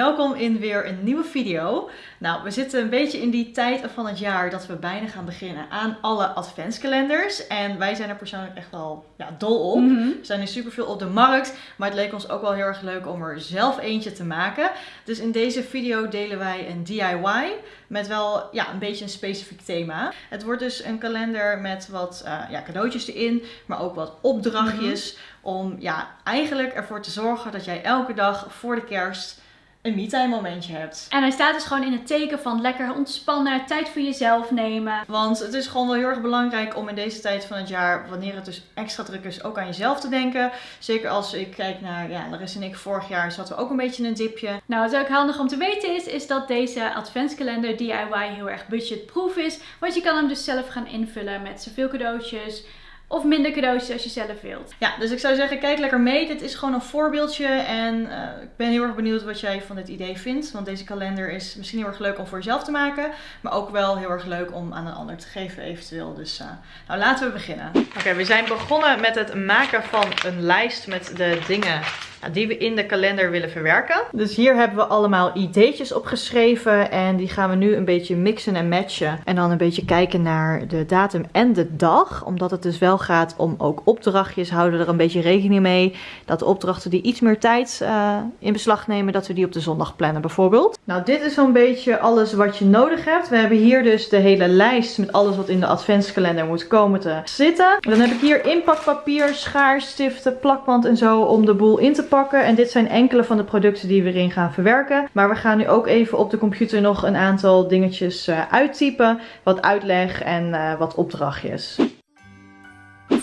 welkom in weer een nieuwe video. Nou, we zitten een beetje in die tijd van het jaar dat we bijna gaan beginnen aan alle adventskalenders. En wij zijn er persoonlijk echt wel ja, dol op. Mhm. Er zijn er superveel op de markt, maar het leek ons ook wel heel erg leuk om er zelf eentje te maken. Dus in deze video delen wij een DIY met wel ja, een beetje een specifiek thema. Het wordt dus een kalender met wat eh, ja, cadeautjes erin, maar ook wat opdrachtjes. Om ja, eigenlijk ervoor te zorgen dat jij elke dag voor de kerst een me-time momentje hebt. En hij staat dus gewoon in het teken van lekker ontspannen, tijd voor jezelf nemen. Want het is gewoon wel heel erg belangrijk om in deze tijd van het jaar, wanneer het dus extra druk is, ook aan jezelf te denken. Zeker als ik kijk naar, ja, Larissa en ik vorig jaar zaten we ook een beetje in een dipje. Nou, wat ook handig om te weten is, is dat deze adventskalender DIY heel erg budgetproof is. Want je kan hem dus zelf gaan invullen met zoveel cadeautjes of minder cadeautjes als je zelf wilt. Ja, dus ik zou zeggen, kijk lekker mee. Dit is gewoon een voorbeeldje. En eh, ik ben heel erg benieuwd wat jij van dit idee vindt. Want deze kalender is misschien heel erg leuk om voor jezelf te maken. Maar ook wel heel erg leuk om aan een ander te geven eventueel. Dus eh, nou, laten we beginnen. Oké, we zijn begonnen met het maken van een lijst met de dingen die we in de kalender willen verwerken. Dus hier hebben we allemaal ideetjes opgeschreven. En die gaan we nu een beetje mixen en matchen. En dan een beetje kijken naar de datum en de dag. Omdat het dus wel gaat om ook opdrachtjes. Houden we er een beetje rekening mee. Dat de opdrachten die iets meer tijd eh, in beslag nemen. Dat we die op de zondag plannen bijvoorbeeld. Nou dit is zo'n beetje alles wat je nodig hebt. We hebben hier dus de hele lijst met alles wat in de adventskalender moet komen te zitten. Dan heb ik hier inpakpapier, schaar, stiften, plakband en zo om de boel in te pakken. En dit zijn enkele van de producten die we erin gaan verwerken. Maar we gaan nu ook even op de computer nog een aantal dingetjes uh, uittypen. Wat uitleg en uh, wat opdrachtjes.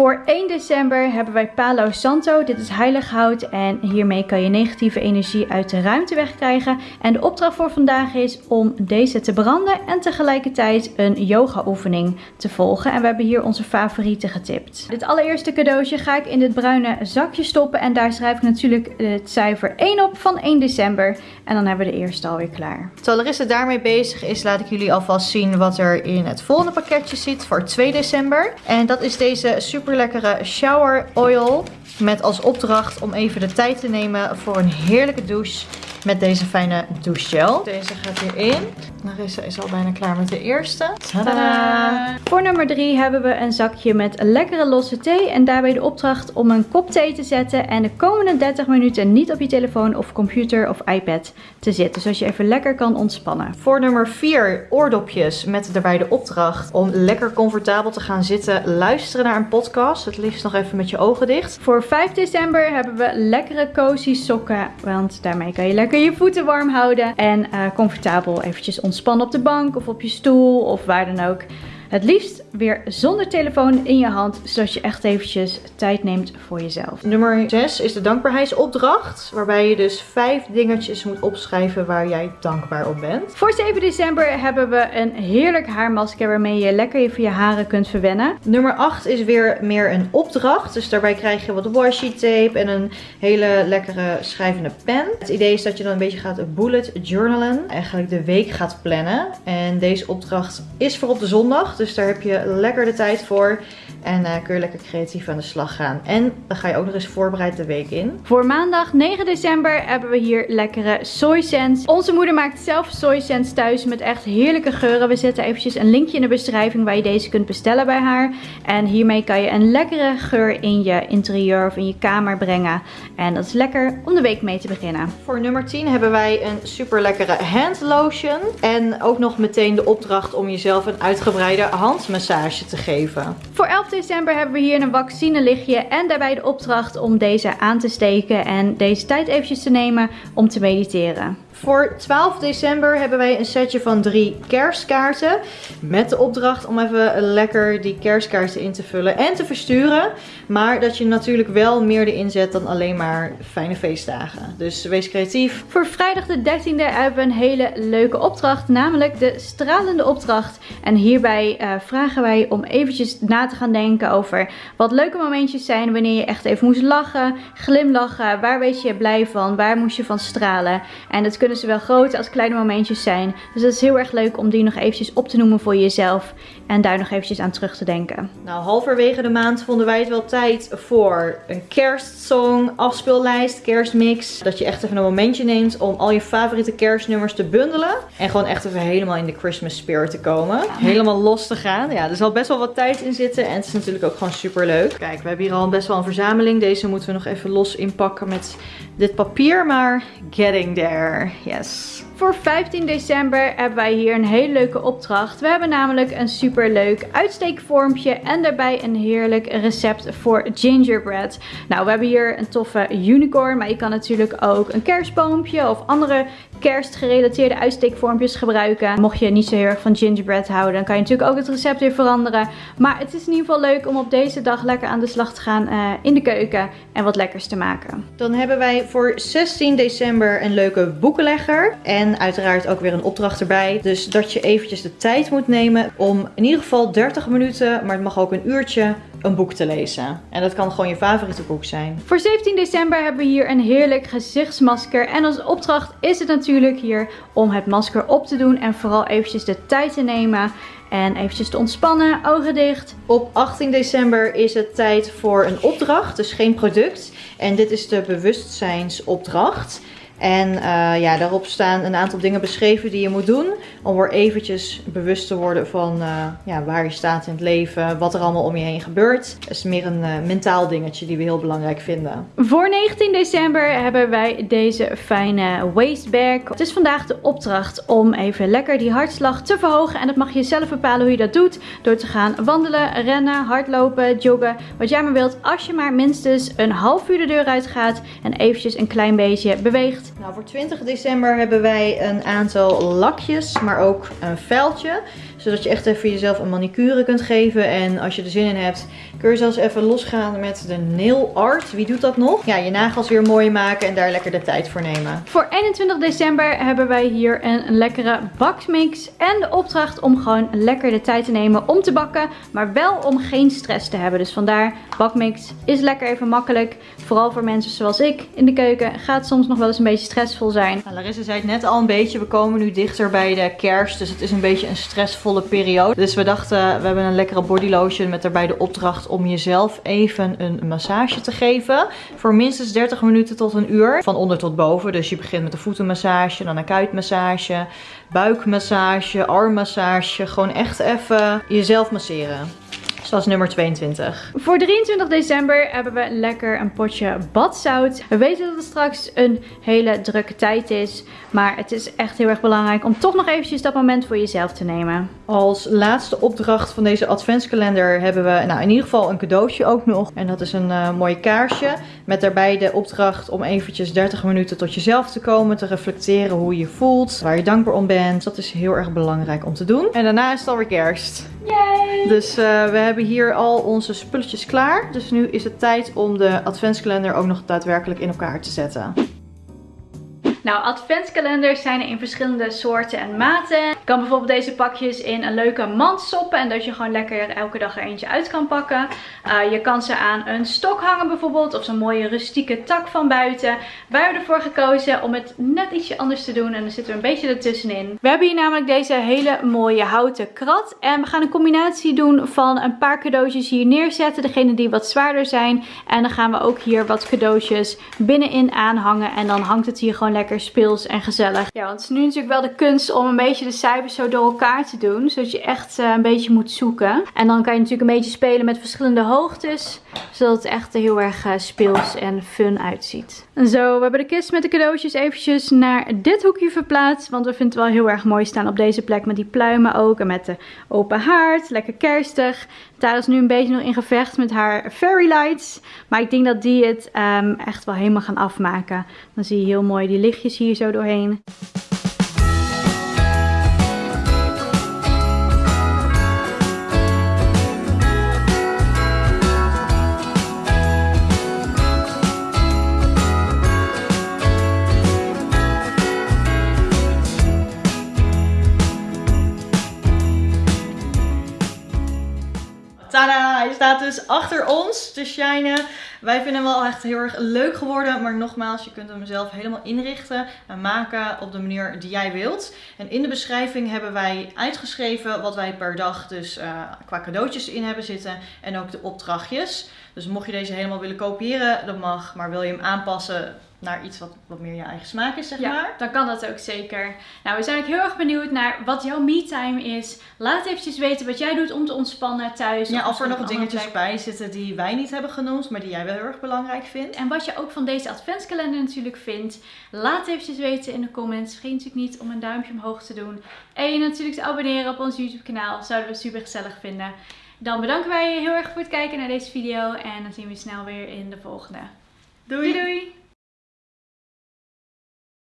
Voor 1 december hebben wij Palo Santo. Dit is heilig hout en hiermee kan je negatieve energie uit de ruimte wegkrijgen. En de opdracht voor vandaag is om deze te branden en tegelijkertijd een yoga oefening te volgen. En we hebben hier onze favorieten getipt. Dit allereerste cadeautje ga ik in dit bruine zakje stoppen en daar schrijf ik natuurlijk het cijfer 1 op van 1 december. En dan hebben we de eerste alweer klaar. Terwijl Larissa daarmee bezig is, laat ik jullie alvast zien wat er in het volgende pakketje zit voor 2 december. En dat is deze super lekkere shower oil. Met als opdracht om even de tijd te nemen voor een heerlijke douche met deze fijne douchegel. Deze gaat hierin. Larissa is al bijna klaar met de eerste. Tadaa! Voor nummer 3 hebben we een zakje met lekkere losse thee. En daarbij de opdracht om een kop thee te zetten. En de komende 30 minuten niet op je telefoon of computer of iPad te zitten. Zodat je even lekker kan ontspannen. Voor nummer 4 oordopjes met daarbij de opdracht om lekker comfortabel te gaan zitten. Luisteren naar een podcast. Het liefst nog even met je ogen dicht. Voor 5 december hebben we lekkere cozy sokken. Want daarmee kan je lekker je voeten warm houden. En uh, comfortabel eventjes ontspannen op de bank of op je stoel of waar dan ook. Het liefst weer zonder telefoon in je hand, zodat je echt eventjes tijd neemt voor jezelf. Nummer 6 is de dankbaarheidsopdracht, waarbij je dus 5 dingetjes moet opschrijven waar jij dankbaar op bent. Voor 7 december hebben we een heerlijk haarmasker waarmee je lekker even je haren kunt verwennen. Nummer 8 is weer meer een opdracht, dus daarbij krijg je wat washi tape en een hele lekkere schrijvende pen. Het idee is dat je dan een beetje gaat bullet journalen, eigenlijk de week gaat plannen. En deze opdracht is voor op de zondag. Dus daar heb je lekker de tijd voor. En uh, kun je lekker creatief aan de slag gaan. En dan ga je ook nog eens voorbereid de week in. Voor maandag 9 december hebben we hier lekkere soysens. Onze moeder maakt zelf soysens thuis met echt heerlijke geuren. We zetten eventjes een linkje in de beschrijving waar je deze kunt bestellen bij haar. En hiermee kan je een lekkere geur in je interieur of in je kamer brengen. En dat is lekker om de week mee te beginnen. Voor nummer 10 hebben wij een super lekkere hand lotion. En ook nog meteen de opdracht om jezelf een uitgebreide handmassage te geven. Voor 11 december hebben we hier een vaccinelichtje en daarbij de opdracht om deze aan te steken en deze tijd eventjes te nemen om te mediteren. Voor 12 december hebben wij een setje van drie kerstkaarten. Met de opdracht om even lekker die kerstkaarten in te vullen en te versturen. Maar dat je natuurlijk wel meer erin zet dan alleen maar fijne feestdagen. Dus wees creatief. Voor vrijdag de 13e hebben we een hele leuke opdracht. Namelijk de stralende opdracht. En hierbij uh, vragen wij om eventjes na te gaan denken over wat leuke momentjes zijn wanneer je echt even moest lachen, glimlachen, waar weet je blij van, waar moest je van stralen. En dat kunnen zowel grote als kleine momentjes zijn. Dus dat is heel erg leuk om die nog eventjes op te noemen voor jezelf en daar nog eventjes aan terug te denken. Nou, halverwege de maand vonden wij het wel tijd voor een kerstsong, afspeellijst, kerstmix. Dat je echt even een momentje neemt om al je favoriete kerstnummers te bundelen. En gewoon echt even helemaal in de Christmas spirit te komen. Helemaal los te gaan. Ja, er zal best wel wat tijd in zitten. En het is natuurlijk ook gewoon super leuk. Kijk, we hebben hier al best wel een verzameling. Deze moeten we nog even los inpakken met dit papier. Maar getting there. Yes. Voor 15 december hebben wij hier een hele leuke opdracht. We hebben namelijk een super leuk uitsteekvormpje en daarbij een heerlijk recept voor gingerbread. Nou, we hebben hier een toffe unicorn, maar je kan natuurlijk ook een kerstboompje of andere kerstgerelateerde uitsteekvormpjes gebruiken. Mocht je niet zo heel erg van gingerbread houden, dan kan je natuurlijk ook het recept weer veranderen. Maar het is in ieder geval leuk om op deze dag lekker aan de slag te gaan uh, in de keuken en wat lekkers te maken. Dan hebben wij voor 16 december een leuke boekenlegger. En uiteraard ook weer een opdracht erbij. Dus dat je eventjes de tijd moet nemen om in ieder geval 30 minuten, maar het mag ook een uurtje, een boek te lezen. En dat kan gewoon je favoriete boek zijn. Voor 17 december hebben we hier een heerlijk gezichtsmasker. En als opdracht is het natuurlijk hier om het masker op te doen en vooral eventjes de tijd te nemen. En eventjes te ontspannen, ogen dicht. Op 18 december is het tijd voor een opdracht, dus geen product. En dit is de bewustzijnsopdracht. En uh, ja, daarop staan een aantal dingen beschreven die je moet doen. Om weer eventjes bewust te worden van uh, ja, waar je staat in het leven. Wat er allemaal om je heen gebeurt. Het is meer een uh, mentaal dingetje die we heel belangrijk vinden. Voor 19 december hebben wij deze fijne waistbag. Het is vandaag de opdracht om even lekker die hartslag te verhogen. En dat mag je zelf bepalen hoe je dat doet. Door te gaan wandelen, rennen, hardlopen, joggen. Wat jij maar wilt. Als je maar minstens een half uur de deur uit gaat. En eventjes een klein beetje beweegt. Nou, voor 20 december hebben wij een aantal lakjes, maar ook een vuiltje zodat je echt even jezelf een manicure kunt geven. En als je er zin in hebt, kun je zelfs even losgaan met de nail art. Wie doet dat nog? Ja, je nagels weer mooi maken en daar lekker de tijd voor nemen. Voor 21 december hebben wij hier een lekkere bakmix. En de opdracht om gewoon lekker de tijd te nemen om te bakken. Maar wel om geen stress te hebben. Dus vandaar bakmix is lekker even makkelijk. Vooral voor mensen zoals ik in de keuken gaat soms nog wel eens een beetje stressvol zijn. Nou, Larissa zei het net al een beetje. We komen nu dichter bij de kerst. Dus het is een beetje een stressvol periode. Dus we dachten, we hebben een lekkere body lotion met daarbij de opdracht om jezelf even een massage te geven. Voor minstens 30 minuten tot een uur. Van onder tot boven. Dus je begint met een voetenmassage, dan een kuitmassage, buikmassage, armmassage. Gewoon echt even jezelf masseren. Zoals nummer 22. Voor 23 december hebben we lekker een potje badzout. We weten dat het straks een hele drukke tijd is. Maar het is echt heel erg belangrijk om toch nog eventjes dat moment voor jezelf te nemen. Als laatste opdracht van deze adventskalender hebben we nou, in ieder geval een cadeautje ook nog. En dat is een uh, mooi kaarsje. Met daarbij de opdracht om eventjes 30 minuten tot jezelf te komen. Te reflecteren hoe je voelt. Waar je dankbaar om bent. Dat is heel erg belangrijk om te doen. En daarna is het alweer kerst. Yay! Dus uh, we hebben hier al onze spulletjes klaar. Dus nu is het tijd om de adventskalender ook nog daadwerkelijk in elkaar te zetten. Nou, adventskalenders zijn er in verschillende soorten en maten. Je kan bijvoorbeeld deze pakjes in een leuke mand stoppen. En dat je gewoon lekker elke dag er eentje uit kan pakken. Uh, je kan ze aan een stok hangen bijvoorbeeld. Of zo'n mooie rustieke tak van buiten. Wij hebben ervoor gekozen om het net ietsje anders te doen. En dan zitten we een beetje ertussenin. We hebben hier namelijk deze hele mooie houten krat. En we gaan een combinatie doen van een paar cadeautjes hier neerzetten. Degene die wat zwaarder zijn. En dan gaan we ook hier wat cadeautjes binnenin aanhangen. En dan hangt het hier gewoon lekker speels en gezellig. Ja, want het is nu natuurlijk wel de kunst om een beetje de cijfers zo door elkaar te doen. Zodat je echt uh, een beetje moet zoeken. En dan kan je natuurlijk een beetje spelen met verschillende hoogtes. Zodat het echt heel erg uh, speels en fun uitziet. En zo, we hebben de kist met de cadeautjes eventjes naar dit hoekje verplaatst. Want we vinden het wel heel erg mooi staan op deze plek met die pluimen ook. En met de open haard, lekker kerstig. Tara is nu een beetje nog in gevecht met haar fairy lights. Maar ik denk dat die het um, echt wel helemaal gaan afmaken. Dan zie je heel mooi die lichtjes hier zo doorheen. Staat dus achter ons te shinen. Wij vinden hem wel echt heel erg leuk geworden. Maar nogmaals, je kunt hem zelf helemaal inrichten en maken op de manier die jij wilt. En in de beschrijving hebben wij uitgeschreven wat wij per dag dus uh, qua cadeautjes in hebben zitten. En ook de opdrachtjes. Dus mocht je deze helemaal willen kopiëren, dat mag. Maar wil je hem aanpassen, naar iets wat, wat meer je eigen smaak is, zeg ja, maar. dan kan dat ook zeker. Nou, we zijn ook heel erg benieuwd naar wat jouw me-time is. Laat eventjes weten wat jij doet om te ontspannen thuis. Ja, of, er nog dingetjes bij zitten die wij niet hebben genoemd, maar die jij wel heel erg belangrijk vindt. En wat je ook van deze adventskalender natuurlijk vindt. Laat eventjes weten in de comments. Vergeet natuurlijk niet om een duimpje omhoog te doen. En je natuurlijk te abonneren op ons YouTube kanaal. Zouden we super gezellig vinden. Dan bedanken wij je heel erg voor het kijken naar deze video. En dan zien we je snel weer in de volgende. doei! doei.